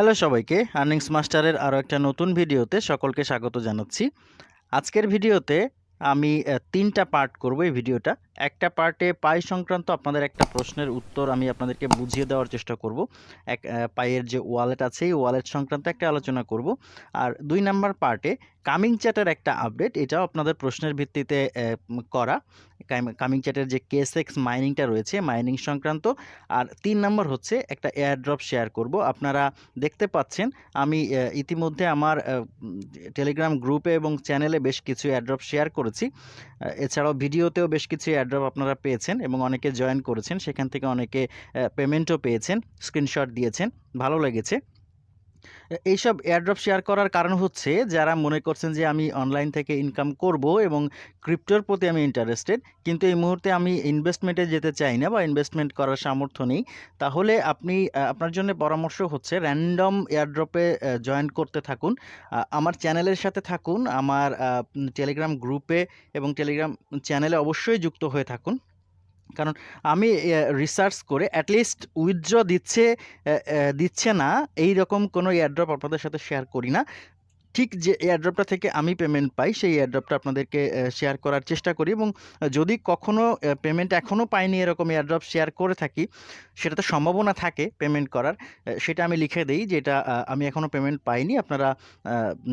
Hello সবাইকে earnings মাস্টারের আরও একটা নতুন ভিডিওতে সকলকে স্বাগত জানাচ্ছি। আজকের ভিডিওতে আমি তিনটা পার্ট করব এই ভিডিওটা। একটা পার্টে পাই সংক্রান্ত আপনাদের একটা প্রশ্নের উত্তর আমি আপনাদেরকে বুঝিয়ে দেওয়ার চেষ্টা করব। এক পায়ের যে ওয়ালেট আছে, এই ওয়ালেট সংক্রান্ত একটা আলোচনা করব। আর দুই নাম্বার পার্টে কামিং চ্যাটের একটা আপডেট এটাও আপনাদের প্রশ্নের ভিত্তিতে করা। কামিং চ্যাটের যে কেএসএক্স মাইনিংটা রয়েছে মাইনিং সংক্রান্ত। আর তিন নম্বর হচ্ছে একটা এয়ারড্রপ শেয়ার করব। আপনারা দেখতে পাচ্ছেন, আমি ইতিমধ্যে আমার টেলিগ্রাম গ্রুপে এবং চ্যানেলে বেশ কিছু এয়ারড্রপ শেয়ার করেছি। এছাড়াও ভিডিওতেও বেশ কিছু এয়ারড্রপ আপনারা পেয়েছেন এবং অনেকে জয়েন করেছেন, সেখান থেকে অনেকে পেমেন্টও পেয়েছেন স্ক্রিনশট দিয়েছেন, ভালো লেগেছে। এইসব এয়ারড্রপ শেয়ার করার কারণ হচ্ছে যারা মনে করছেন যে আমি অনলাইন থেকে ইনকাম করব এবং ক্রিপ্টোর প্রতি আমি ইন্টারেস্টেড কিন্তু এই মুহূর্তে আমি ইনভেস্টমেন্টে যেতে চাই না বা ইনভেস্টমেন্ট করার সামর্থ্য নেই, তাহলে আপনি আপনার জন্য পরামর্শ হচ্ছে র্যান্ডম এয়ারড্রপে জয়েন করতে থাকুন। আমার চ্যানেলের সাথে থাকুন, আমার টেলিগ্রাম গ্রুপে এবং টেলিগ্রাম চ্যানেলে অবশ্যই যুক্ত হয়ে থাকুন। কারণ আমি রিসার্চ করে অ্যাটলিস্ট উইথড্র দিচ্ছে দিচ্ছে না এই রকম কোনো এয়ারড্রপ আপনাদের সাথে শেয়ার করি না। ঠিক যে এয়ারড্রপটা থেকে আমি পেমেন্ট পাই, সেই এয়ারড্রপটা আপনাদেরকে শেয়ার করার চেষ্টা করি এবং যদি কখনো পেমেন্ট এখনও পাইনি এরকম এয়ারড্রপ শেয়ার করে থাকি, সেটা তো সম্ভাবনা থাকে পেমেন্ট করার সেটা আমি লিখে দিই যেটা আমি এখনও পেমেন্ট পাইনি, আপনারা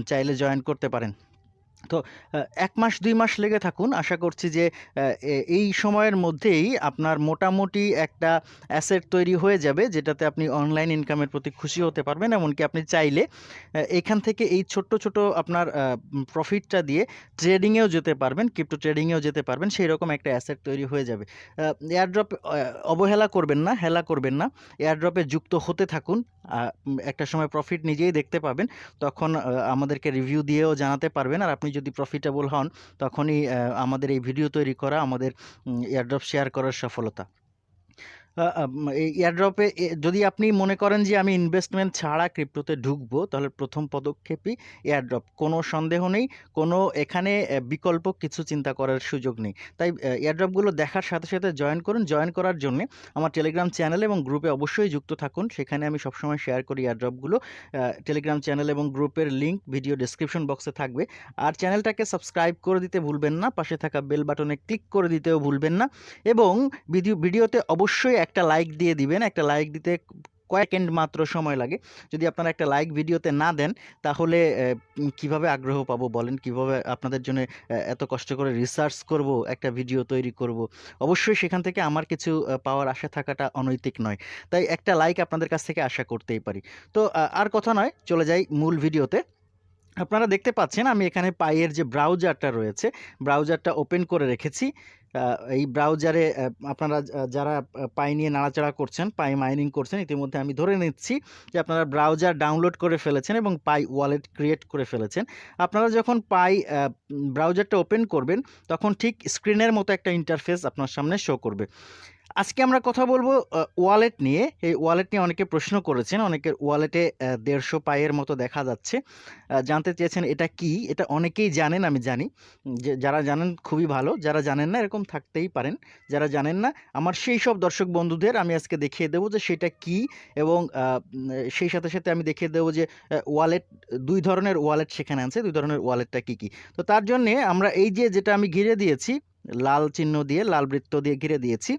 চাইলে জয়েন করতে পারেন। তো এক মাস, দুই মাস লেগে থাকুন। আশা করছি যে এই সময়ের মধ্যেই আপনার মোটামুটি একটা অ্যাসেট তৈরি হয়ে যাবে, যেটাতে আপনি অনলাইন ইনকামের প্রতি খুশি হতে পারবেন। এমনকি আপনি চাইলে এখান থেকে এই ছোট্ট, ছোট আপনার প্রফিটটা দিয়ে ট্রেডিংয়েও যেতে পারবেন ক্রিপ্টো ট্রেডিংয়েও যেতে পারবেন। সেই রকম একটা অ্যাসেট তৈরি হয়ে যাবে। এয়ারড্রপ অবহেলা করবেন না, হেলা করবেন না। এয়ারড্রপে যুক্ত হতে থাকুন। একটা সময় প্রফিট নিজেই দেখতে পাবেন। তখন আমাদেরকে রিভিউ দিয়েও জানাতে পারবেন। আর আপনি যদি প্রফিটেবল হন তখনই আমাদের এই ভিডিও তৈরি করা আমাদের এয়ারড্রপ শেয়ার করার সফলতা। এই এয়ারড্রপে যদি আপনি মনে করেন যে আমি ইনভেস্টমেন্ট ছাড়া ক্রিপ্টোতে ঢুকবো, তাহলে প্রথম পদক্ষেপই এয়ারড্রপ কোনো সন্দেহ নেই, কোনো এখানে বিকল্প কিছু চিন্তা করার সুযোগ নেই। তাই এয়ারড্রপগুলো দেখার সাথে সাথে জয়েন করুন। জয়েন করার জন্য আমার টেলিগ্রাম চ্যানেল এবং গ্রুপে অবশ্যই যুক্ত থাকুন। সেখানে আমি সবসময় শেয়ার করি এয়ারড্রপগুলো টেলিগ্রাম চ্যানেল এবং গ্রুপের লিঙ্ক ভিডিও ডেসক্রিপশন বক্সে থাকবে। আর চ্যানেলটাকে সাবস্ক্রাইব করে দিতে ভুলবেন না, পাশে থাকা বেল বাটনে ক্লিক করে দিতেও ভুলবেন না। এবং ভিডিও, ভিডিওতে অবশ্যই একটা লাইক দিয়ে দিবেন, একটা লাইক দিতে কয়েক সেকেন্ড মাত্র সময় লাগে। যদি আপনারা একটা লাইক ভিডিওতে না দেন, তাহলে কীভাবে আগ্রহ পাবো বলেন? কীভাবে আপনাদের জন্য এত কষ্ট করে রিসার্চ করব, একটা ভিডিও তৈরি করব? অবশ্যই সেখান থেকে আমার কিছু পাওয়ার আশা থাকাটা অনৈতিক নয়। তাই একটা লাইক আপনাদের কাছ থেকে আশা করতেই পারি। তো আর কথা নয়, চলে যাই মূল ভিডিওতে আপনারা দেখতে পাচ্ছেন, আমি এখানে পাইয়ের যে ব্রাউজারটা রয়েছে ব্রাউজারটা ওপেন করে রেখেছি। এই ব্রাউজারে আপনারা যারা পাই নিয়ে নাড়াচাড়া করছেন, পাই মাইনিং করছেন, ইতিমধ্যে আমি ধরে নিচ্ছি যে আপনারা ব্রাউজার ডাউনলোড করে ফেলেছেন এবং পাই ওয়ালেট ক্রিয়েট করে ফেলেছেন। আপনারা যখন পাই ব্রাউজারটা ওপেন করবেন, তখন ঠিক স্ক্রিনের মতো একটা ইন্টারফেস আপনার সামনে শো করবে। আজকে আমরা কথা বলব ওয়ালেট নিয়ে। এই ওয়ালেট নিয়ে অনেকে প্রশ্ন করেছেন, অনেকের ওয়ালেটে দেড়শো পায়ের মতো দেখা যাচ্ছে। জানতে চেয়েছেন এটা কি? এটা অনেকেই জানেন, আমি জানি। যারা জানেন খুবই ভালো, যারা জানেন না এরকম থাকতেই পারেন। যারা জানেন না, আমার সেই সব দর্শক বন্ধুদের আমি আজকে দেখিয়ে দেবো যে সেটা কি এবং সেই সাথে সাথে আমি দেখিয়ে দেবো যে ওয়ালেট দুই ধরনের ওয়ালেট সেখানে আছে, দুই ধরনের ওয়ালেটটা কি কি? তো তার জন্যে আমরা এই যে, যেটা আমি ঘিরে দিয়েছি, লাল চিহ্ন দিয়ে, লাল বৃত্ত দিয়ে ঘিরে দিয়েছি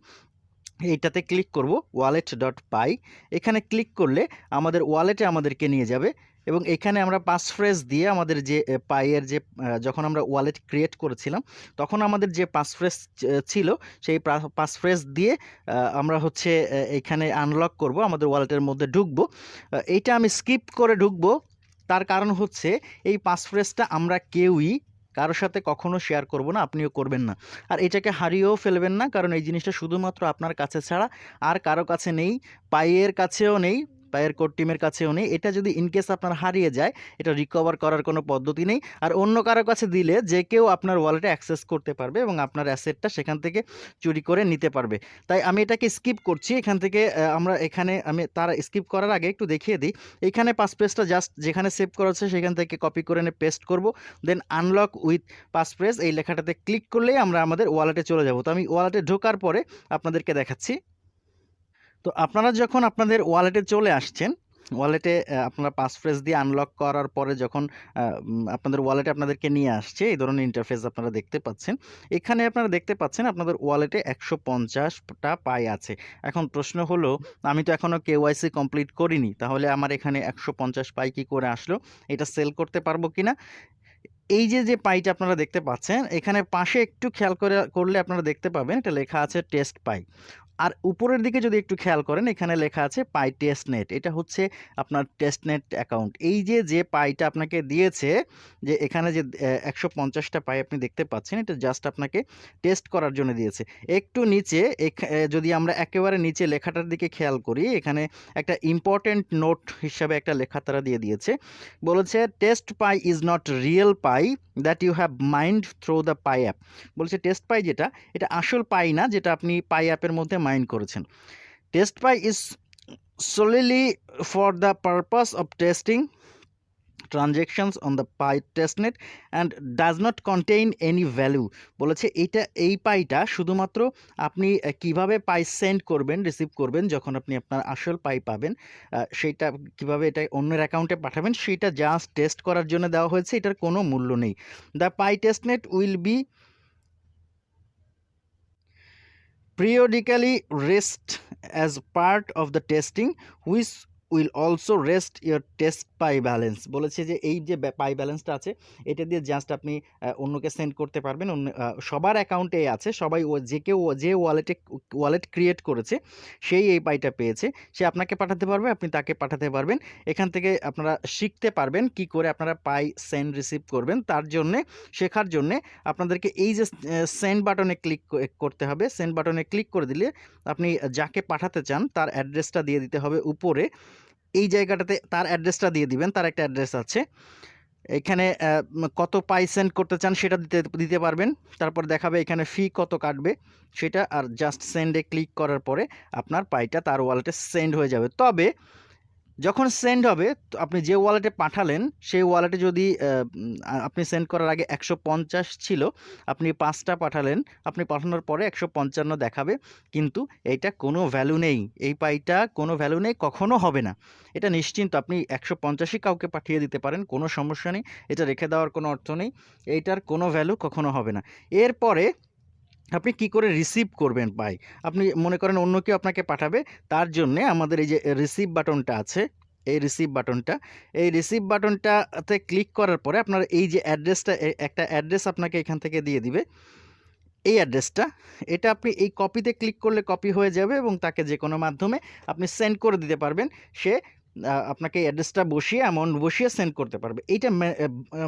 এইটাতে ক্লিক করব ওয়ালেট ডট পাই এখানে ক্লিক করলে আমাদের ওয়ালেটে আমাদেরকে নিয়ে যাবে এবং এখানে আমরা পাস ফ্রেজ দিয়ে আমাদের যে পাইয়ের যে যখন আমরা ওয়ালেট ক্রিয়েট করেছিলাম, তখন আমাদের যে পাস ফ্রেজ ছিল, সেই পাস ফ্রেজ দিয়ে আমরা হচ্ছে এখানে আনলক করব, আমাদের ওয়ালেটের মধ্যে ঢুকবো। এইটা আমি স্কিপ করে ঢুকবো। তার কারণ হচ্ছে, এই পাস ফ্রেজটা আমরা কেউই কারোর সাথে কখনো শেয়ার করব না, আপনিও করবেন না। আর এটাকে হারিয়েও ফেলবেন না, কারণ এই জিনিসটা শুধুমাত্র আপনার কাছে ছাড়া আর কারও কাছে নেই, পাইয়ের কাছেও নেই পায়ের কোড টিমের কাছেও নেই। এটা যদি ইনকেস আপনার হারিয়ে যায়, এটা রিকভার করার কোনো পদ্ধতি নেই। আর অন্য কারও কাছে দিলে যে কেউ আপনার ওয়ালেটে অ্যাক্সেস করতে পারবে এবং আপনার অ্যাসেটটা সেখান থেকে চুরি করে নিতে পারবে। তাই আমি এটাকে স্কিপ করছি। এখান থেকে আমরা এখানে, আমি তার স্কিপ করার আগে একটু দেখিয়ে দিই। এখানে পাস পেজটা জাস্ট যেখানে সেভ করা হচ্ছে সেখান থেকে কপি করে এনে পেস্ট করব। দেন আনলক উইথ পাসপ্রেস এই লেখাটাতে ক্লিক করলেই আমরা আমাদের ওয়ালেটে চলে যাব। তো আমি ওয়ালেটে ঢোকার পরে আপনাদেরকে দেখাচ্ছি। তো আপনারা যখন আপনাদের ওয়ালেটে চলে আসছেন ওয়ালেটে আপনারা পাসফ্রেজ দিয়ে আনলক করার পরে যখন আপনাদের ওয়ালেটে আপনাদেরকে নিয়ে আসছে এই ধরনের ইন্টারফেস আপনারা দেখতে পাচ্ছেন। এখানে আপনারা দেখতে পাচ্ছেন আপনাদের ওয়ালেটে একশো পঞ্চাশটা পাই আছে। এখন প্রশ্ন হলো আমি তো এখনও কেওয়াইসি কমপ্লিট করিনি। তাহলে আমার এখানে ১৫০ পাই কী করে আসলো? এটা সেল করতে পারব কি না এই যে, যে পাইটা আপনারা দেখতে পাচ্ছেন এখানে পাশে একটু খেয়াল করে করলে আপনারা দেখতে পাবেন এটা লেখা আছে টেস্ট পাই। আর উপরের দিকে যদি একটু খেয়াল করেন এখানে লেখা আছে পাই টেস্টনেট এটা হচ্ছে আপনার টেস্টনেট অ্যাকাউন্ট। এই যে, যে পাইটা আপনাকে দিয়েছে যে এখানে যে একশো পঞ্চাশটা পাই আপনি দেখতে পাচ্ছেন এটা জাস্ট আপনাকে টেস্ট করার জন্য দিয়েছে। একটু নিচে যদি আমরা একেবারে নিচে লেখাটার দিকে খেয়াল করি এখানে একটা ইম্পোর্টেন্ট নোট হিসাবে একটা লেখা তারা দিয়ে দিয়েছে। বলেছে test Pi is not real Pi that you have mined through the Pi app. বলছে টেস্ট পাই যেটা এটা আসল পাই না যেটা আপনি পাই অ্যাপের মধ্যে মাইন করেছেন। Test Pi is solely for the purpose of testing transactions on the Pi testnet and does not contain any value বলেছে এইটা এই পাইটা শুধুমাত্র আপনি কীভাবে পাই সেন্ড করবেন, রিসিভ করবেন যখন আপনি আপনার আসল পাই পাবেন সেইটা কীভাবে এটা অন্যের অ্যাকাউন্টে পাঠাবেন সেইটা জাস্ট টেস্ট করার জন্য দেওয়া হয়েছে। এটার কোনো মূল্য নেই। The Pi testnet will be periodically rest as part of the testing which will also rest your test Pi balance বলেছে যে এই যে পাই ব্যালেন্সটা আছে এটা দিয়ে জাস্ট আপনি অন্যকে সেন্ড করতে পারবেন। অন্য সবার অ্যাকাউন্টে আছে। সবাই ও যে কেউ যে ওয়ালেটে ওয়ালেট ক্রিয়েট করেছে সেই এই পাইটা পেয়েছে। সে আপনাকে পাঠাতে পারবে, আপনি তাকে পাঠাতে পারবেন। এখান থেকে আপনারা শিখতে পারবেন কি করে আপনারা পাই সেন্ড রিসিভ করবেন। তার জন্যে শেখার জন্যে আপনাদেরকে এই যে সেন্ড বাটনে ক্লিক করতে হবে। সেন্ড বাটনে ক্লিক করে দিলে আপনি যাকে পাঠাতে চান তার অ্যাড্রেসটা দিয়ে দিতে হবে উপরে। এই জায়গাটাতে তার অ্যাড্রেসটা দিয়ে দিবেন। তার একটা অ্যাড্রেস আছে। এখানে কত পাই সেন্ড করতে চান সেটা দিতে দিতে পারবেন। তারপর দেখাবে এখানে ফি কত কাটবে সেটা, আর জাস্ট সেন্ডে ক্লিক করার পরে আপনার পাইটা তার ওয়ালেটে সেন্ড হয়ে যাবে। তবে যখন সেন্ড হবে তো আপনি যে ওয়ালেটে পাঠালেন সেই ওয়ালেটে যদি আপনি সেন্ড করার আগে ১৫০ ছিল, আপনি পাঁচটা পাঠালেন। আপনি পাঠানোর পরে ১৫৫ দেখাবে। কিন্তু এইটা কোনো ভ্যালু নেই। এই পাইটা কোনো ভ্যালু নেই, কখনও হবে না। এটা নিশ্চিন্ত আপনি ১৫০ ই কাউকে পাঠিয়ে দিতে পারেন। কোনো সমস্যা নেই। এটা রেখে দেওয়ার কোনো অর্থ নেই। এইটার কোনো ভ্যালু কখনো হবে না। এরপরে আপনি কি করে রিসিভ করবেন পাই? আপনি মনে করেন অন্য কেউ আপনাকে পাঠাবে। তার জন্যে আমাদের এই যে রিসিভ বাটনটা আছে, এই রিসিভ বাটনটা, এই রিসিভ বাটনটাতে ক্লিক করার পরে আপনার এই যে অ্যাড্রেসটা একটা অ্যাড্রেস আপনাকে এখান থেকে দিয়ে দিবে। এই অ্যাড্রেসটা এটা আপনি এই কপিতে ক্লিক করলে কপি হয়ে যাবে এবং তাকে যে কোনো মাধ্যমে আপনি সেন্ড করে দিতে পারবেন। সে আপনাকে অ্যাড্রেসটা বসিয়ে অ্যামাউন্ট বসিয়ে সেন্ড করতে পারবে। এইটা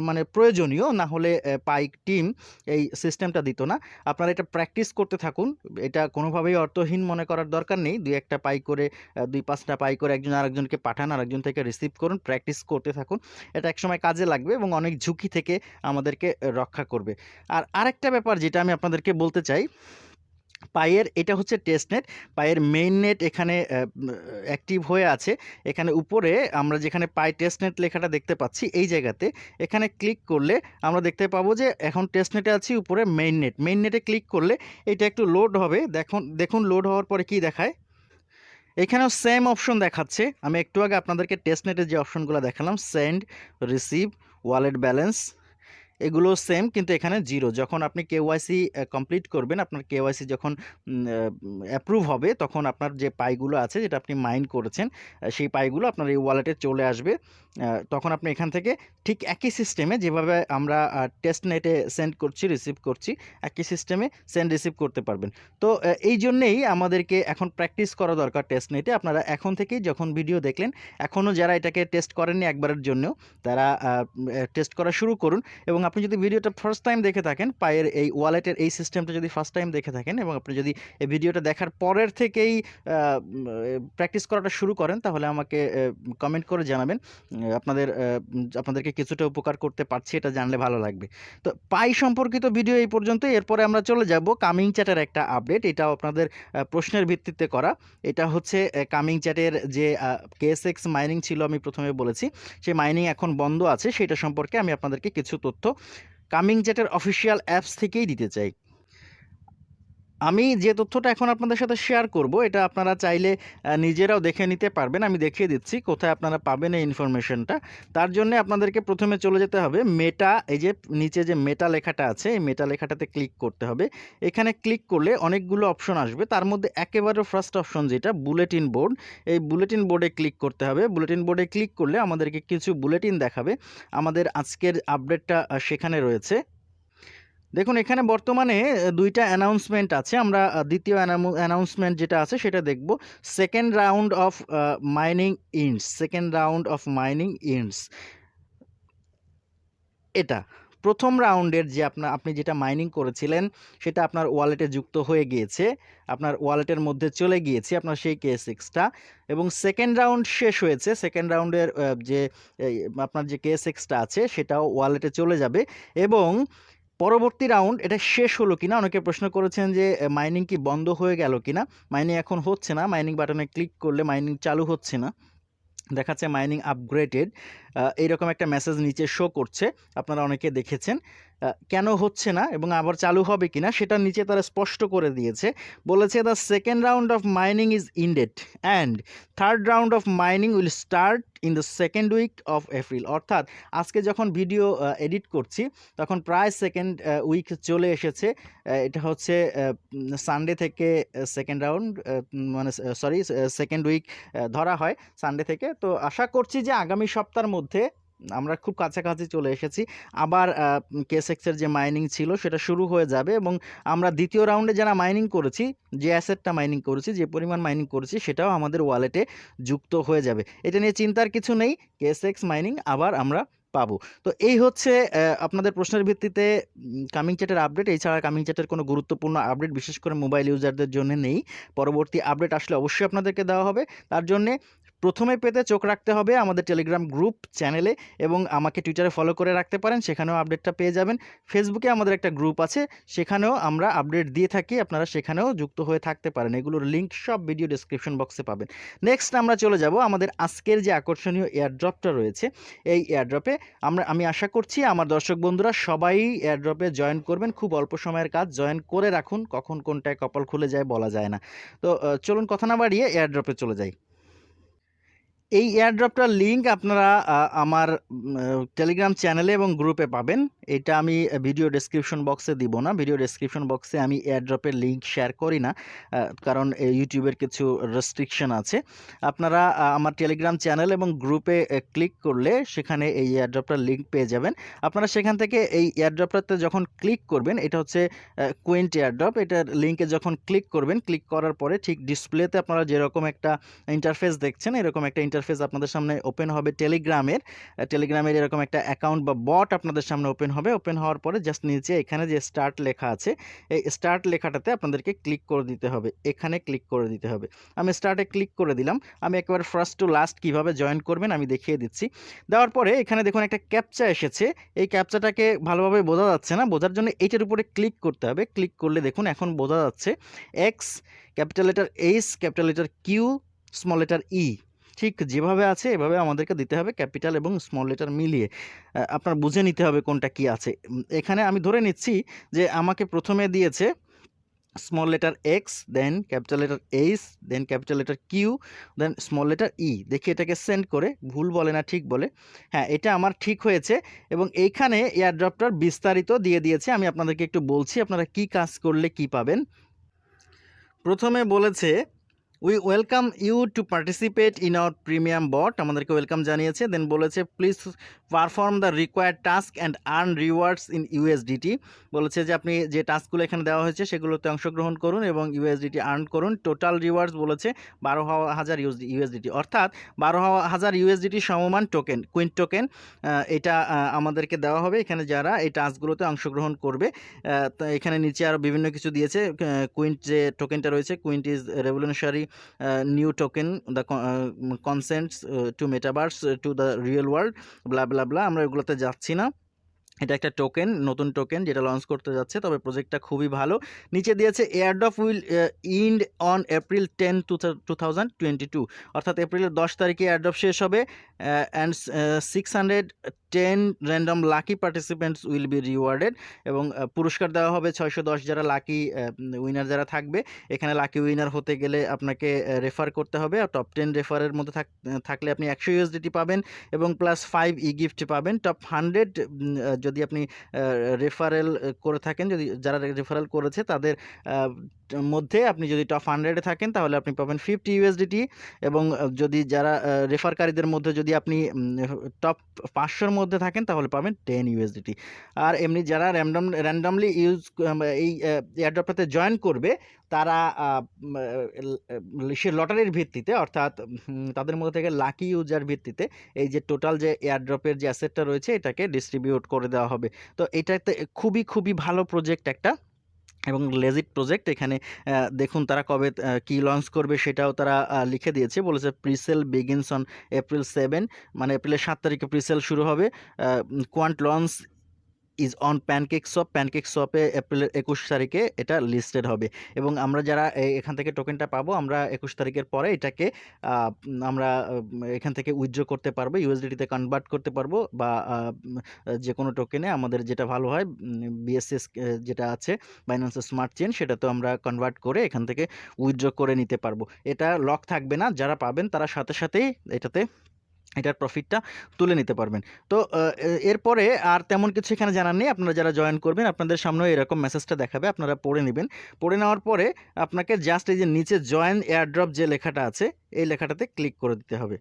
মানে প্রয়োজনীয় না হলে এ পাই টিম এই সিস্টেমটা দিত না। আপনারা এটা প্র্যাকটিস করতে থাকুন। এটা কোনোভাবেই অর্থহীন মনে করার দরকার নেই। ২-১ টা পাই করে দুই ২-৫ পাই করে একজন আরেকজনকে পাঠান, আরেকজন থেকে রিসিভ করুন। প্র্যাকটিস করতে থাকুন। এটা একসময় কাজে লাগবে এবং অনেক ঝুঁকি থেকে আমাদেরকে রক্ষা করবে। আর আরেকটা ব্যাপার যেটা আমি আপনাদেরকে বলতে চাই পাইয়ের এটা হচ্ছে টেস্টনেট। পায়ের মেইন নেট এখানে অ্যাক্টিভ হয়ে আছে। এখানে উপরে আমরা যেখানে পাই টেস্টনেট লেখাটা দেখতে পাচ্ছি এই জায়গাতে এখানে ক্লিক করলে আমরা দেখতে পাবো যে এখন টেস্টনেটে আছি উপরে মেইন নেট। মেইন নেটে ক্লিক করলে এটা একটু লোড হবে। দেখুন দেখুন লোড হওয়ার পরে কি দেখায়? এখানেও সেম অপশন দেখাচ্ছে। আমি একটু আগে আপনাদেরকে টেস্টনেটের যে অপশনগুলো দেখালাম সেন্ড, রিসিভ, ওয়ালেট ব্যালেন্স এগুলো সেম কিন্তু এখানে জিরো যখন আপনি কেওয়াইসি কমপ্লিট করবেন, আপনার কেওয়াইসি যখন অ্যাপ্রুভ হবে তখন আপনার যে পাইগুলো আছে যেটা আপনি মাইন করেছেন সেই পাইগুলো আপনার এই ওয়ালেটে চলে আসবে। তখন আপনি এখান থেকে ঠিক একই সিস্টেমে যেভাবে আমরা টেস্ট নেটে সেন্ড করছি, রিসিভ করছি একই সিস্টেমে সেন্ড রিসিভ করতে পারবেন। তো এই জন্যেই আমাদেরকে এখন প্র্যাকটিস করা দরকার টেস্ট নেটে আপনারা এখন থেকেই যখন ভিডিও দেখলেন এখনও যারা এটাকে টেস্ট করেননি একবারের জন্য তারা টেস্ট করা শুরু করুন এবং আপনি যদি ভিডিওটা ফার্স্ট টাইম দেখে থাকেন, পায়ের এই ওয়ালেটের এই সিস্টেমটা যদি ফার্স্ট টাইম দেখে থাকেন এবং আপনি যদি এই ভিডিওটা দেখার পরের থেকেই প্র্যাকটিস করাটা শুরু করেন, তাহলে আমাকে কমেন্ট করে জানাবেন। আপনাদের আপনাদেরকে কিছুটা উপকার করতে পারছি, এটা জানলে ভালো লাগবে। তো পাই সম্পর্কিত ভিডিও এই পর্যন্তই। এরপরে আমরা চলে যাব কামিং চ্যাটের একটা আপডেট। এটাও আপনাদের প্রশ্নের ভিত্তিতে করা। এটা হচ্ছে কামিং চ্যাটের যে KSX মাইনিং ছিল আমি প্রথমে বলেছি। সেই মাইনিং এখন বন্ধ আছে সেটা সম্পর্কে আমি আপনাদেরকে কিছু তথ্য কামিং জেটের অফিসিয়াল অ্যাপস থেকেই দিতে চাই। আমি যে তথ্যটা এখন আপনাদের সাথে শেয়ার করব, এটা আপনারা চাইলে নিজেরাও দেখে নিতে পারবেন। আমি দেখিয়ে দিচ্ছি কোথায় আপনারা পাবেন এই ইনফরমেশনটা তার জন্য আপনাদেরকে প্রথমে চলে যেতে হবে মেটা এই যে নিচে যে মেটা লেখাটা আছে, এই মেটা লেখাটাতে ক্লিক করতে হবে। এখানে ক্লিক করলে অনেকগুলো অপশন আসবে। তার মধ্যে একেবারে ফার্স্ট অপশন যেটা বুলেটিন বোর্ড এই বুলেটিন বোর্ডে ক্লিক করতে হবে। বুলেটিন বোর্ডে ক্লিক করলে আমাদেরকে কিছু বুলেটিন দেখাবে। আমাদের আজকের আপডেটটা সেখানে রয়েছে। দেখুন, এখানে বর্তমানে দুইটা অ্যানাউন্সমেন্ট আছে। আমরা দ্বিতীয় অ্যানাউন্সমেন্ট যেটা আছে সেটা দেখব। Second round of mining ends second round of mining ends এটা, প্রথম রাউন্ডের যে আপনার আপনি যেটা মাইনিং করেছিলেন, সেটা আপনার ওয়ালেটে যুক্ত হয়ে গিয়েছে। আপনার ওয়ালেটের মধ্যে চলে গিয়েছে আপনার সেই কে সিক্সটা এবং সেকেন্ড রাউন্ড শেষ হয়েছে। সেকেন্ড রাউন্ডের যে আপনার যে কে সিক্সটা আছে, সেটাও ওয়ালেটে চলে যাবে। এবং পরবর্তী রাউন্ড এটা শেষ হলো কিনা? অনেকে প্রশ্ন করেছেন যে মাইনিং কি বন্ধ হয়ে গেল কিনা? মাইনিং এখন হচ্ছে না। মাইনিং বাটনে ক্লিক করলে মাইনিং চালু হচ্ছে না। দেখাচ্ছে মাইনিং আপগ্রেডেড এইরকম একটা মেসেজ নিচে শো করছে। আপনারা অনেকে দেখেছেন। কেন হচ্ছে না এবং আবার চালু হবে কিনা সেটা নিচে তারা স্পষ্ট করে দিয়েছে। বলেছে the second round of mining is ended and third round of mining will start in the second week of April অর্থাৎ, আজকে যখন ভিডিও এডিট করছি, তখন প্রায় সেকেন্ড উইক চলে এসেছে। এটা হচ্ছে সানডে থেকে সেকেন্ড রাউন্ড মানে সরি সেকেন্ড উইক ধরা হয় সানডে থেকে। তো আশা করছি যে আগামী সপ্তাহের মধ্যে আমরা খুব কাছাকাছি চলে এসেছি। আবার কেসেক্সের যে মাইনিং ছিল সেটা শুরু হয়ে যাবে এবং আমরা দ্বিতীয় রাউন্ডে যারা মাইনিং করেছি, যে অ্যাসেটটা মাইনিং করেছি, যে পরিমাণ মাইনিং করেছি সেটাও আমাদের ওয়ালেটে যুক্ত হয়ে যাবে। এটা নিয়ে চিন্তার কিছু নেই কেসেক্স মাইনিং আবার আমরা পাবো। তো এই হচ্ছে আপনাদের প্রশ্নের ভিত্তিতে কামিং চ্যাটের আপডেট এছাড়া কামিং চ্যাটের কোনো গুরুত্বপূর্ণ আপডেট বিশেষ করে মোবাইল ইউজারদের জন্য নেই। পরবর্তী আপডেট আসলে অবশ্যই আপনাদেরকে দেওয়া হবে। তার জন্যে প্রথমে পেতে চোখ রাখতে হবে আমাদের টেলিগ্রাম গ্রুপ চ্যানেলে এবং আমাকে টুইটারে ফলো করে রাখতে পারেন, সেখানেও আপডেটটা পেয়ে যাবেন। ফেসবুকে আমাদের একটা গ্রুপ আছে, সেখানেও আমরা আপডেট দিয়ে থাকি, আপনারা সেখানেও যুক্ত হয়ে থাকতে পারেন। এগুলোর লিঙ্ক সব ভিডিও ডেসক্রিপশন বক্সে পাবেন। নেক্সট আমরা চলে যাব, আমাদের আজকের যে আকর্ষণীয় এয়ারড্রপটা রয়েছে, এই এয়ারড্রপে আমরা, আমি আশা করছি আমার দর্শক বন্ধুরা সবাই এয়ারড্রপে জয়েন করবেন। খুব অল্প সময়ের কাজ জয়েন করে রাখুন, কখন কোনটায় কপাল খুলে যায় বলা যায় না। তো চলুন কথা না বাড়িয়ে এয়ারড্রপে চলে যাই। এই এয়ারড্রপটার লিঙ্ক আপনারা আমার টেলিগ্রাম চ্যানেলে এবং গ্রুপে পাবেন। এটা আমি ভিডিও ডেসক্রিপশন বক্সে দিব না। ভিডিও ডেসক্রিপশন বক্সে আমি এয়ারড্রপের লিঙ্ক শেয়ার করি না কারণ ইউটিউবের কিছু রেস্ট্রিকশন আছে। আপনারা আমার টেলিগ্রাম চ্যানেল এবং গ্রুপে ক্লিক করলে সেখানে এই এয়ারড্রপটার লিঙ্ক পেয়ে যাবেন। আপনারা সেখান থেকে এই এয়ারড্রপটাতে যখন ক্লিক করবেন, এটা হচ্ছে কুইন্ট এয়ারড্রপ এটার লিঙ্কে যখন ক্লিক করবেন ক্লিক করার পরে ঠিক ডিসপ্লেতে আপনারা যেরকম একটা ইন্টারফেস দেখছেন, এরকম একটা ইন্টারফেস আপনাদের সামনে ওপেন হবে টেলিগ্রামের টেলিগ্রামের এরকম একটা অ্যাকাউন্ট বা বট আপনাদের সামনে ওপেন হবে। ওপেন হওয়ার পরে জাস্ট নিচে এখানে যে স্টার্ট লেখা আছে, এই স্টার্ট লেখাটাতে আপনাদেরকে ক্লিক করে দিতে হবে। এখানে ক্লিক করে দিতে হবে। আমি স্টার্টে ক্লিক করে দিলাম। আমি একেবারে ফার্স্ট টু লাস্ট কীভাবে জয়েন করবেন আমি দেখিয়ে দিচ্ছি। দেওয়ার পরে এখানে দেখুন একটা ক্যাপচা এসেছে। এই ক্যাপচাটাকে ভালোভাবে বোঝা যাচ্ছে না। বোঝার জন্য এইটার উপরে ক্লিক করতে হবে। ক্লিক করলে দেখুন এখন বোঝা যাচ্ছে X capital letter H capital letter Q small letter E ঠিক যেভাবে আছে, এভাবে আমাদেরকে দিতে হবে ক্যাপিটাল এবং স্মল লেটার মিলিয়ে। আপনার বুঝে নিতে হবে কোনটা কি আছে। এখানে আমি ধরে নিচ্ছি যে আমাকে প্রথমে দিয়েছে small letter X then capital letter H then capital letter Q then small letter E দেখি এটাকে সেন্ড করে, ভুল বলে না, ঠিক বলে। হ্যাঁ এটা আমার ঠিক হয়েছে এবং এইখানে এয়ারড্রপটার বিস্তারিত দিয়ে দিয়েছে। আমি আপনাদেরকে একটু বলছি আপনারা কি কাজ করলে কি পাবেন। প্রথমে বলেছে we welcome you to participate in our premium bot আমাদেরকে ওয়েলকাম জানিয়েছে দেন বলেছে please perform the required task and earn rewards in USDT বলেছে যে, আপনি যে টাস্কগুলো এখানে দেওয়া হয়েছে, সেগুলোতে অংশগ্রহণ করুন এবং ইউএসডিটি আর্ন করুন। টোটাল রিওয়ার্ডস বলেছে, বারো হাজার ইউএসডিটি অর্থাৎ বারো হাজার ইউএসডিটি সমমান টোকেন কুইন টোকেন এটা আমাদেরকে দেওয়া হবে। এখানে যারা এই টাস্কগুলোতে অংশগ্রহণ করবে তো এখানে নিচে আরও বিভিন্ন কিছু দিয়েছে কুইন্ট যে টোকেনটা রয়েছে Quint is revolutionary new token the consents to metaverse to the real world blah blah blah আমরা এগুলোতে যাচ্ছি না। এটা একটা টোকেন নতুন টোকেন যেটা লঞ্চ করতে যাচ্ছে, তবে প্রজেক্টটা খুবই ভালো। নিচে দিয়েছে airdrop will end on April ten two two অর্থাৎ এপ্রিলের দশ তারিখে এয়ারড্রপ শেষ হবে and six hundred ten random lucky participants will be rewarded এবং পুরস্কার দেওয়া হবে ছয়শো দশ যারা লাকি উইনার যারা থাকবে। এখানে লাকি উইনার হতে গেলে আপনাকে রেফার করতে হবে। আর টপ টেন রেফারের মধ্যে থাক- থাকলে আপনি একশো ইউএসডিটি পাবেন এবং প্লাস ফাইভ ই গিফট পাবেন টপ হান্ড্রেড যদি আপনি রেফারেল করে থাকেন যদি যারা রেফারেল করেছে তাদের মধ্যে আপনি যদি টপ হান্ড্রেডে থাকেন, তাহলে আপনি পাবেন ফিফটি ইউএসডিটি এবং যদি যারা রেফারকারীদের মধ্যে যদি আপনি টপ পাঁচশোর মধ্যে থাকেন, তাহলে পাবেন টেন ইউএসডিটি আর এমনি যারা র্যান্ডম র্যান্ডামলি ইউজ এই এয়ারড্রপটাতে জয়েন করবে, তারা সে লটারির ভিত্তিতে, অর্থাৎ তাদের মধ্যে থেকে লাকি ইউজার ভিত্তিতে, এই যে টোটাল যে এয়ারড্রপের যে অ্যাসেটটা রয়েছে, এটাকে ডিস্ট্রিবিউট করে দেওয়া হবে। তো এটাতে খুবই খুবই ভালো প্রজেক্ট একটা এবং লেজিট প্রজেক্ট এখানে দেখুন তারা কবে কি লঞ্চ করবে সেটাও তারা লিখে দিয়েছে। বলেছে presale begins on April seven মানে এপ্রিলের সাত তারিখে প্রিসেল শুরু হবে। Quant launch is on pancake shop pancake শপে এপ্রিলের একুশ তারিখে এটা লিস্টেড হবে। এবং আমরা যারা এখান থেকে টোকেনটা পাবো, আমরা একুশ তারিখের পরে এটাকে আমরা এখান থেকে উইথড্র করতে পারব ইউএসডিটিতে কনভার্ট করতে পারব বা যে কোনো টোকেনে আমাদের যেটা ভালো হয় বিএসএস যেটা আছে বাইন্যান্সের স্মার্ট চেন সেটা তো আমরা কনভার্ট করে এখান থেকে উইথড্র করে নিতে পারব। এটা লক থাকবে না, যারা পাবেন তারা সাথে সাথেই এটাতে এটার প্রফিটটা তুলে নিতে পারবেন। তো এরপরে আর তেমন কিছু এখানে জানার নেই। আপনারা যারা জয়েন করবেন, আপনাদের সামনেও এরকম মেসেজটা দেখাবে, আপনারা পড়ে নেবেন। পড়ে নেওয়ার পরে আপনাকে জাস্ট এই যে নিচে জয়েন এয়ারড্রপ যে লেখাটা আছে, এই লেখাটাতে ক্লিক করে দিতে হবে।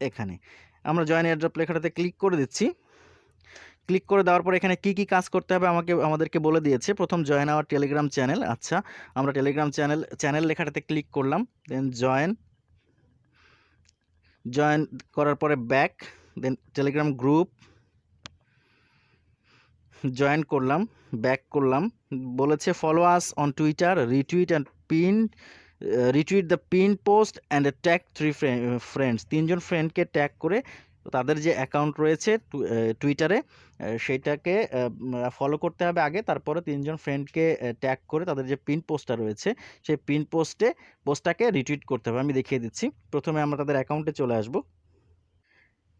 এখানে। আমরা জয়েন এয়ারড্রপ লেখাটাতে ক্লিক করে দিচ্ছি। ক্লিক করে দেওয়ার পর এখানে কি কি কাজ করতে হবে আমাকে, আমাদেরকে বলে দিয়েছে। প্রথম জয়েন আওয়ার টেলিগ্রাম চ্যানেল আচ্ছা আমরা টেলিগ্রাম চ্যানেল চ্যানেল লেখাটাতে ক্লিক করলাম দেন জয়েন জয়েন করার পরে back then Telegram group join করলাম ব্যাক করলাম। বলেছে follow us on Twitter retweet and pin retweet the pin post and tag three friends তিনজন ফ্রেন্ডকে ট্যাগ করে তাদের যে অ্যাকাউন্ট রয়েছে টুইটারে সেইটাকে ফলো করতে হবে আগে। তারপরে তিনজন ফ্রেন্ডকে ট্যাগ করে তাদের যে পিন পোস্টটা রয়েছে, সেই পিন পোস্টে পোস্টটাকে রিটুইট করতে হবে। আমি দেখিয়ে দিচ্ছি। প্রথমে আমরা তাদের অ্যাকাউন্টে চলে আসব।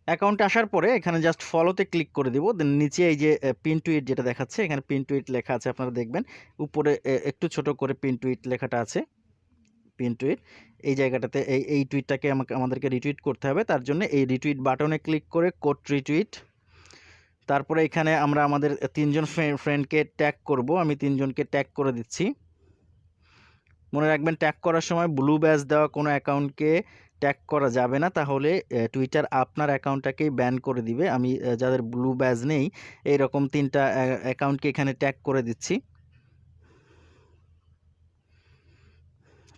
অ্যাকাউন্টে আসার পরে এখানে জাস্ট ফলোতে ক্লিক করে দিব। দেন নিচে এই যে পিন টুইট যেটা দেখাচ্ছে, এখানে পিন টুইট লেখা আছে, আপনারা দেখবেন। উপরে একটু ছোট করে পিন টুইট লেখাটা আছে। পিন টুইট এই জায়গাটাতে এই এই টুইটটাকে আমাকে, আমাদেরকে রিটুইট করতে হবে। তার জন্য এই রিটুইট বাটনে ক্লিক করে কোড রিটুইট তারপরে এখানে আমরা আমাদের তিনজন ফ্রেন্ডকে ট্যাগ করব। আমি তিনজনকে ট্যাগ করে দিচ্ছি। মনে রাখবেন ট্যাগ করার সময় ব্লু ব্যাজ দেওয়া কোনো অ্যাকাউন্টকে ট্যাগ করা যাবে না। তাহলে টুইটার আপনার অ্যাকাউন্টটাকেই ব্যান করে দিবে। আমি যাদের ব্লু ব্যাজ নেই, এইরকম তিনটা অ্যাকাউন্টকে এখানে ট্যাগ করে দিচ্ছি।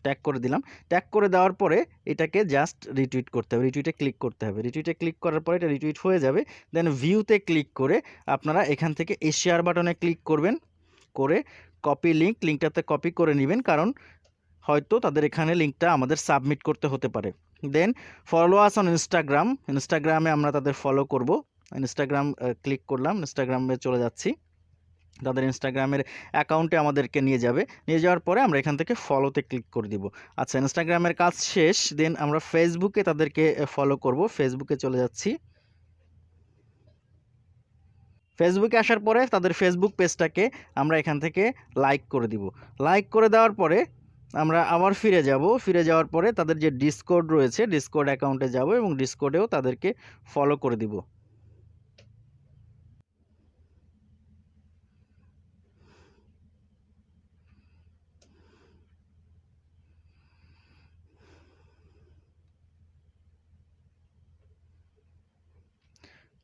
ট্যাগ করে দিলাম। ট্যাগ করে দেওয়ার পরে এটাকে জাস্ট রিটুইট করতে হবে। রিটুইটে ক্লিক করতে হবে। রিটুইটে ক্লিক করার পরে এটা রিটুইট হয়ে যাবে। দেন ভিউতে ক্লিক করে আপনারা এখান থেকে এই শেয়ার বাটনে ক্লিক করবেন। করে কপি লিঙ্ক লিঙ্কটাতে কপি করে নেবেন কারণ হয়তো তাদের এখানে লিঙ্কটা আমাদের সাবমিট করতে হতে পারে। Then follow us on Instagram ইনস্টাগ্রামে আমরা তাদের ফলো করব। ইনস্টাগ্রাম ক্লিক করলাম। ইনস্টাগ্রামে চলে যাচ্ছি। তাদের ইনস্টাগ্রামের অ্যাকাউন্টে আমাদেরকে নিয়ে যাবে। নিয়ে যাওয়ার পরে আমরা এখান থেকে ফলোতে ক্লিক করে দিব। আচ্ছা ইনস্টাগ্রামের কাজ শেষ দেন আমরা ফেসবুকে তাদেরকে ফলো করব। ফেসবুকে চলে যাচ্ছি। ফেসবুকে আসার পরে তাদের ফেসবুক পেজটাকে আমরা এখান থেকে লাইক করে দিব। লাইক করে দেওয়ার পরে আমরা আবার ফিরে যাব। ফিরে যাওয়ার পরে তাদের যে ডিসকোড রয়েছে ডিসকোড অ্যাকাউন্টে যাব এবং ডিসকোডেও তাদেরকে ফলো করে দিব।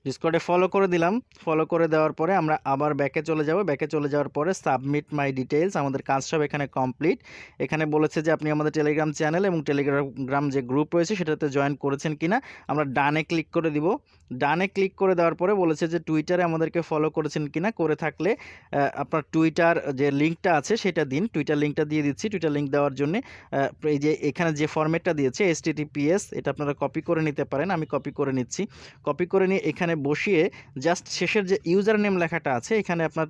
ডিসকর্ডে ফলো করে দিলাম। ফলো করে দেওয়ার পরে আমরা আবার ব্যাকে চলে যাব। ব্যাকে চলে যাওয়ার পরে সাবমিট মাই ডিটেলস আমাদের কাজ সব এখানে কমপ্লিট এখানে বলেছে যে আপনি আমাদের টেলিগ্রাম চ্যানেল এবং টেলিগ্রাম যে গ্রুপ রয়েছে সেটাতে জয়েন করেছেন কিনা, আমরা ডানে ক্লিক করে দিব। ডানে ক্লিক করে দেওয়ার পরে বলেছে যে টুইটারে আমাদেরকে ফলো করেছেন কিনা, করে থাকলে আপনার টুইটার যে লিঙ্কটা আছে সেটা দিন। টুইটার লিঙ্কটা দিয়ে দিচ্ছি। টুইটার লিঙ্ক দেওয়ার জন্য এই যে এখানে যে ফরম্যাটটা দিয়েছে এস এটা আপনারা কপি করে নিতে পারেন। আমি কপি করে নিচ্ছি। কপি করে নিয়ে এখানে বসিয়ে জাস্ট শেষের যে ইউজার নেম লেখাটা আছে, এখানে আপনার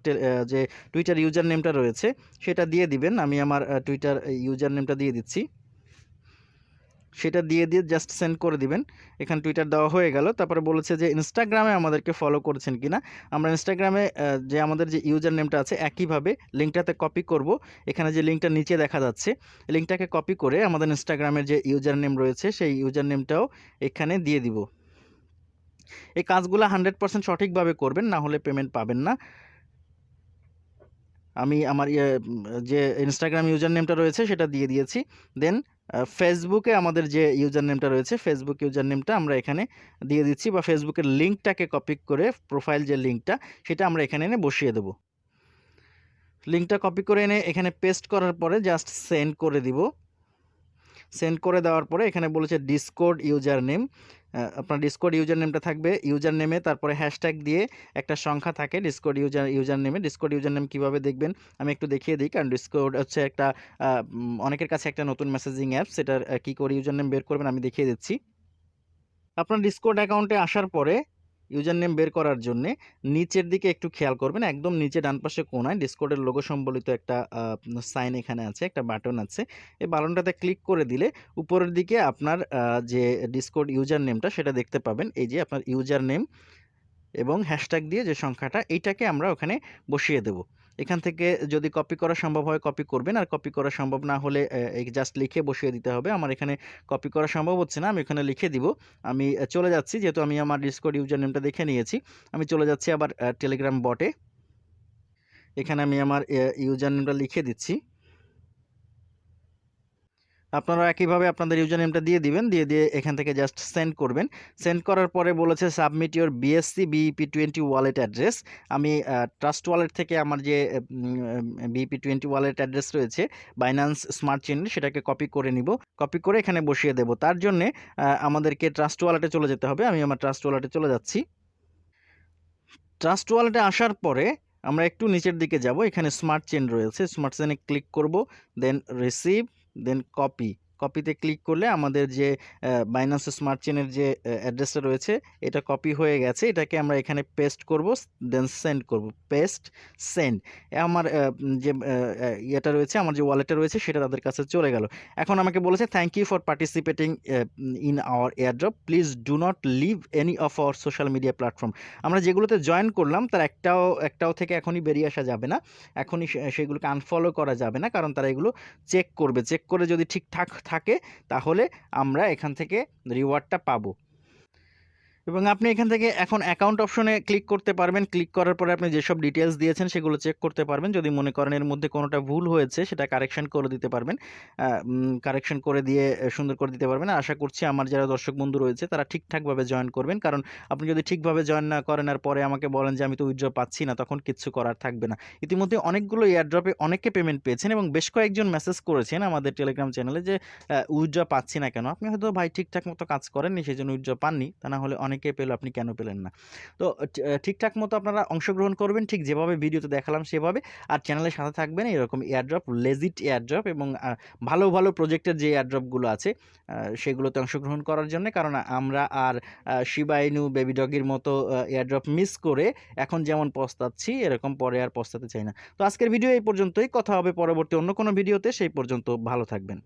যে টুইটার ইউজার নেমটা রয়েছে, সেটা দিয়ে দিবেন। আমি আমার টুইটার ইউজার নেমটা দিয়ে দিচ্ছি। সেটা দিয়ে দিয়ে জাস্ট সেন্ড করে দিবেন। এখানে টুইটার দেওয়া হয়ে গেল। তারপরে বলেছে যে ইনস্টাগ্রামে আমাদেরকে ফলো করেছেন কিনা। আমরা ইনস্টাগ্রামে যে আমাদের যে ইউজার নেমটা আছে একইভাবে লিঙ্কটাতে কপি করব। এখানে যে লিঙ্কটা নিচে দেখা যাচ্ছে লিঙ্কটাকে কপি করে আমাদের ইনস্টাগ্রামের যে ইউজার নেম রয়েছে, সেই ইউজার নেমটাও এখানে দিয়ে দিব। এই কাজগুলো হান্ড্রেড পার্সেন্ট সঠিকভাবে করবেন, না হলে পেমেন্ট পাবেন না। আমি আমার ইয়ে, যে ইনস্টাগ্রাম ইউজার নেমটা রয়েছে সেটা দিয়ে দিয়েছি। দেন ফেসবুকে আমাদের যে ইউজার নেমটা রয়েছে ফেসবুক ইউজার নেমটা আমরা এখানে দিয়ে দিচ্ছি বা ফেসবুকের লিঙ্কটাকে কপি করে প্রোফাইল যে লিঙ্কটা সেটা আমরা এখানে এনে বসিয়ে দেব। লিঙ্কটা কপি করে এনে এখানে পেস্ট করার পরে জাস্ট সেন্ড করে দিব। সেন্ড করে দেওয়ার পরে এখানে বলেছে ডিসকোড ইউজার নেম আপনার ডিসকোড ইউজার নেমটা থাকবে। ইউজার নেমে তারপরে হ্যাশট্যাগ দিয়ে একটা সংখ্যা থাকে ডিসকোড ইউজার ইউজার নেমে ডিসকোড ইউজার নেম কীভাবে দেখবেন? আমি একটু দেখিয়ে দিই, কারণ ডিসকোড হচ্ছে একটা অনেকের কাছে একটা নতুন মেসেজিং অ্যাপ সেটার কী করে ইউজার নেম বের করবেন আমি দেখিয়ে দিচ্ছি। আপনার ডিসকোড অ্যাকাউন্টে আসার পরে ইউজার নেম বের করার জন্য নিচের দিকে একটু খেয়াল করবেন, একদম নিচে ডান পাশে কোনায় ডিসকোডের লোগো সম্বলিত একটা সাইন এখানে আছে, একটা বাটন আছে। এই বাটনটাতে ক্লিক করে দিলে উপরের দিকে আপনার যে ডিসকোড ইউজার নেমটা সেটা দেখতে পাবেন। এই যে আপনার ইউজার নেম এবং হ্যাশট্যাগ দিয়ে যে সংখ্যাটা, এইটাকে আমরা ওখানে বসিয়ে দেব। এখান থেকে যদি কপি করা সম্ভব হয় কপি করবেন। আর কপি করা সম্ভব না হলে জাস্ট লিখে বসিয়ে দিতে হবে। আমার এখানে কপি করা সম্ভব হচ্ছে না, আমি এখানে লিখে দিব। আমি চলে যাচ্ছি, যেহেতু আমি আমার ডিসকোড ইউজার নেমটা দেখে নিয়েছি। আমি চলে যাচ্ছি আবার টেলিগ্রাম বটে এখানে আমি আমার ইউজার নেমটা লিখে দিচ্ছি। আপনারা একইভাবে আপনাদের ইউজার নেমটা দিয়ে দিবেন, দিয়ে দিয়ে এখান থেকে জাস্ট সেন্ড করবেন। সেন্ড করার পরে বলেছে submit your BSC BEP twenty wallet address আমি ট্রাস্ট ওয়ালেট থেকে আমার যে বিইপি টোয়েন্টি ওয়ালেট অ্যাড্রেস রয়েছে বাইন্যান্স স্মার্ট চেন সেটাকে কপি করে নিব। কপি করে এখানে বসিয়ে দেব। তার জন্যে আমাদেরকে ট্রাস্ট ওয়ালেটে চলে যেতে হবে। আমি আমার ট্রাস্ট ওয়ালেটে চলে যাচ্ছি। ট্রাস্ট ওয়ালেটে আসার পরে আমরা একটু নিচের দিকে যাব। এখানে স্মার্ট চেন রয়েছে। স্মার্ট চেনে ক্লিক করব দেন রিসিভ দেন কপি কপিতে ক্লিক করলে আমাদের যে বাইন্যান্স স্মার্ট চেনের যে অ্যাড্রেসটা রয়েছে, এটা কপি হয়ে গেছে। এটাকে আমরা এখানে পেস্ট করব দেন সেন্ড করব। পেস্ট সেন্ড আমার যে ইয়েটা রয়েছে, আমার যে ওয়ালেটটা রয়েছে, সেটা তাদের কাছে চলে গেল। এখন আমাকে বলেছে thank you for participating in our airdrop please do not leave any of our social media platform আমরা যেগুলোতে জয়েন করলাম, তার একটাও একটাও থেকে এখনই বেরিয়ে আসা যাবে না। এখনই সেগুলোকে আনফলো করা যাবে না, কারণ তারা এগুলো চেক করবে। চেক করে যদি ঠিকঠাক থাকে তাহলে আমরা এখান থেকে রিওয়ার্ডটা পাবো। এবং আপনি এখান থেকে এখন অ্যাকাউন্ট অপশনে ক্লিক করতে পারবেন। ক্লিক করার পরে আপনি যেসব ডিটেলস দিয়েছেন সেগুলো চেক করতে পারবেন। যদি মনে করেন এর মধ্যে কোনোটা ভুল হয়েছে, সেটা কারেকশন করে দিতে পারবেন। কারেকশন করে দিয়ে সুন্দর করে দিতে পারবেন। আশা করছি আমার যারা দর্শক বন্ধু রয়েছে, তারা ঠিকঠাকভাবে জয়েন করবেন। কারণ আপনি যদি ঠিকভাবে জয়েন না করেন আর পরে আমাকে বলেন যে আমি তো উইথড্র পাচ্ছি না, তখন কিচ্ছু করার থাকবে না। ইতিমধ্যে অনেকগুলো এয়ারড্রপে অনেকে পেমেন্ট পেয়েছেন এবং বেশ কয়েকজন মেসেজ করেছেন আমাদের টেলিগ্রাম চ্যানেলে যে উইথড্র পাচ্ছি না কেন? আপনি হয়তো ভাই ঠিকঠাক মতো কাজ করেননি, সেই জন্য উইথড্র পাননি। তা না হলে অনেকে পেল, আপনি কেন পেলেন না? তো ঠিকঠাক মতো আপনারা অংশগ্রহণ করবেন, ঠিক যেভাবে ভিডিওতে দেখালাম সেভাবে। আর চ্যানেলের সাথে থাকবেন এরকম এয়ারড্রপ লেজিট এয়ারড্রপ এবং ভালো ভালো প্রজেক্টের যে এয়ারড্রপগুলো আছে সেগুলোতে অংশগ্রহণ করার জন্য। কারণ আমরা আর শিবাইনু বেবি ডগির মতো এয়ারড্রপ মিস করে এখন যেমন পস্তাচ্ছি, এরকম পরে আর পস্তাতে চাই না। তো আজকের ভিডিও এই পর্যন্তই। কথা হবে পরবর্তী অন্য কোনো ভিডিওতে সেই পর্যন্ত ভালো থাকবেন।